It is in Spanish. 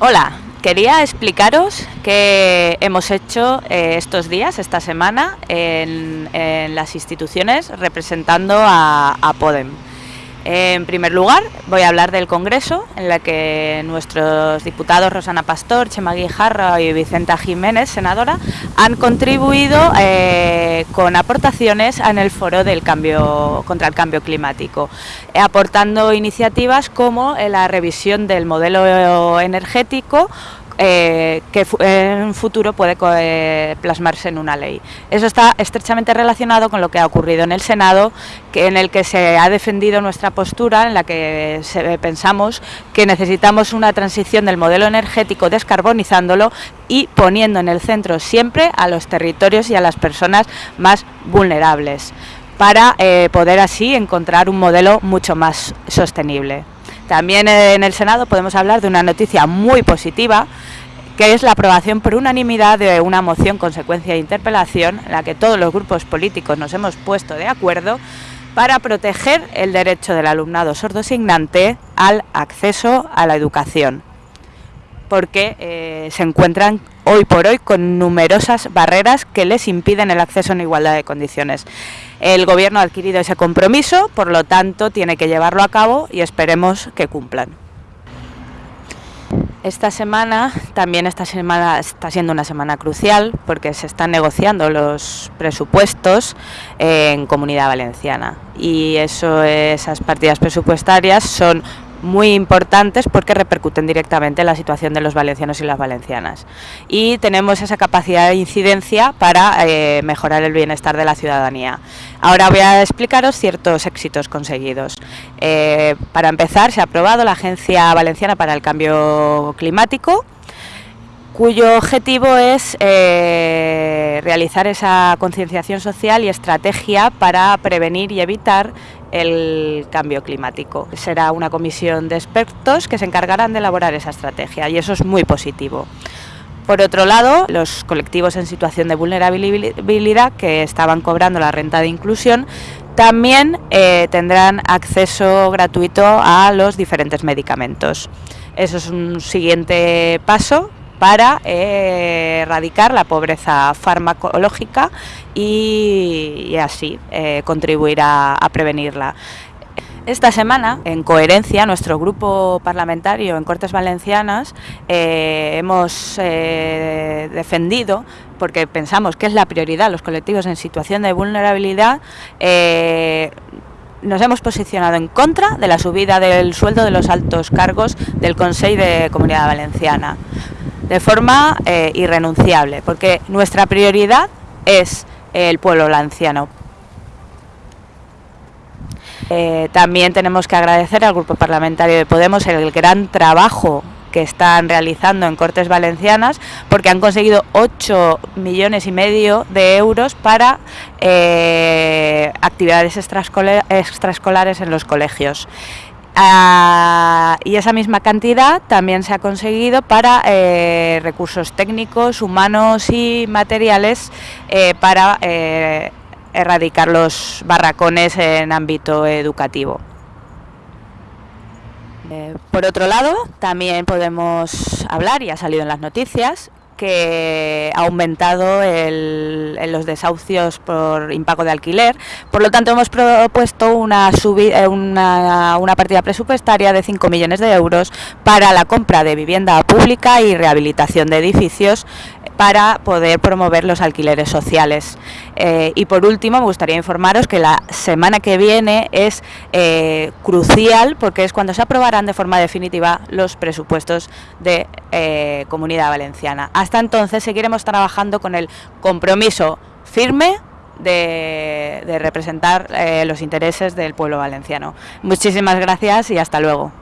Hola, quería explicaros qué hemos hecho eh, estos días, esta semana, en, las instituciones representando a Podem. En primer lugar, voy a hablar del Congreso, en la que nuestros diputados Rosana Pastor, Chema Guijarra y Vicenta Jiménez, senadora, han contribuido eh, con aportaciones en el foro del cambio contra el cambio climático, aportando iniciativas como la revisión del modelo energético eh, que en un futuro puede eh, plasmarse en una ley. Eso está estrechamente relacionado con lo que ha ocurrido en el Senado, que, en el que se ha defendido nuestra postura, en la que pensamos que necesitamos una transición del modelo energético descarbonizándolo y poniendo en el centro siempre a los territorios y a las personas más vulnerables para eh, poder así encontrar un modelo mucho más sostenible. También en el Senado podemos hablar de una noticia muy positiva, que es la aprobación por unanimidad de una moción consecuencia de interpelación, en la que todos los grupos políticos nos hemos puesto de acuerdo para proteger el derecho del alumnado sordosignante al acceso a la educación, porque eh, se encuentran hoy por hoy con numerosas barreras que les impiden el acceso en igualdad de condiciones. El Gobierno ha adquirido ese compromiso, por lo tanto tiene que llevarlo a cabo y esperemos que cumplan. Esta semana, también esta semana está siendo una semana crucial porque se están negociando los presupuestos en Comunidad Valenciana. Y eso, esas partidas presupuestarias son muy importantes porque repercuten directamente en la situación de los valencianos y las valencianas. Y tenemos esa capacidad de incidencia para eh, mejorar el bienestar de la ciudadanía. Ahora voy a explicaros ciertos éxitos conseguidos. Eh, para empezar, se ha aprobado la Agencia Valenciana para el Cambio Climático, cuyo objetivo es eh, realizar esa concienciación social y estrategia para prevenir y evitar el cambio climático. Será una comisión de expertos que se encargarán de elaborar esa estrategia y eso es muy positivo. Por otro lado, los colectivos en situación de vulnerabilidad que estaban cobrando la renta de inclusión también eh, tendrán acceso gratuito a los diferentes medicamentos. Eso es un siguiente paso para eh, erradicar la pobreza farmacológica y, así eh, contribuir a, prevenirla. Esta semana, en coherencia, nuestro grupo parlamentario en Cortes Valencianas eh, hemos defendido, porque pensamos que es la prioridad, los colectivos en situación de vulnerabilidad, nos hemos posicionado en contra de la subida del sueldo de los altos cargos del Consejo de Comunidad Valenciana de forma eh, irrenunciable, porque nuestra prioridad es el pueblo valenciano. Eh, también tenemos que agradecer al Grupo Parlamentario de Podemos el gran trabajo que están realizando en Cortes Valencianas porque han conseguido 8 millones y medio de euros para eh, actividades extraescolares en los colegios. Ah, y esa misma cantidad también se ha conseguido para eh, recursos técnicos, humanos y materiales eh, para eh, erradicar los barracones en ámbito educativo. por otro lado, también podemos hablar, y ha salido en las noticias, que ha aumentado los desahucios por impago de alquiler. Por lo tanto, hemos propuesto una, eh, partida presupuestaria de 5 millones de euros para la compra de vivienda pública y rehabilitación de edificios para poder promover los alquileres sociales. Eh, y por último, me gustaría informaros que la semana que viene es eh, crucial porque es cuando se aprobarán de forma definitiva los presupuestos de Comunidad Valenciana. Hasta entonces seguiremos trabajando con el compromiso firme de representar los intereses del pueblo valenciano. Muchísimas gracias y hasta luego.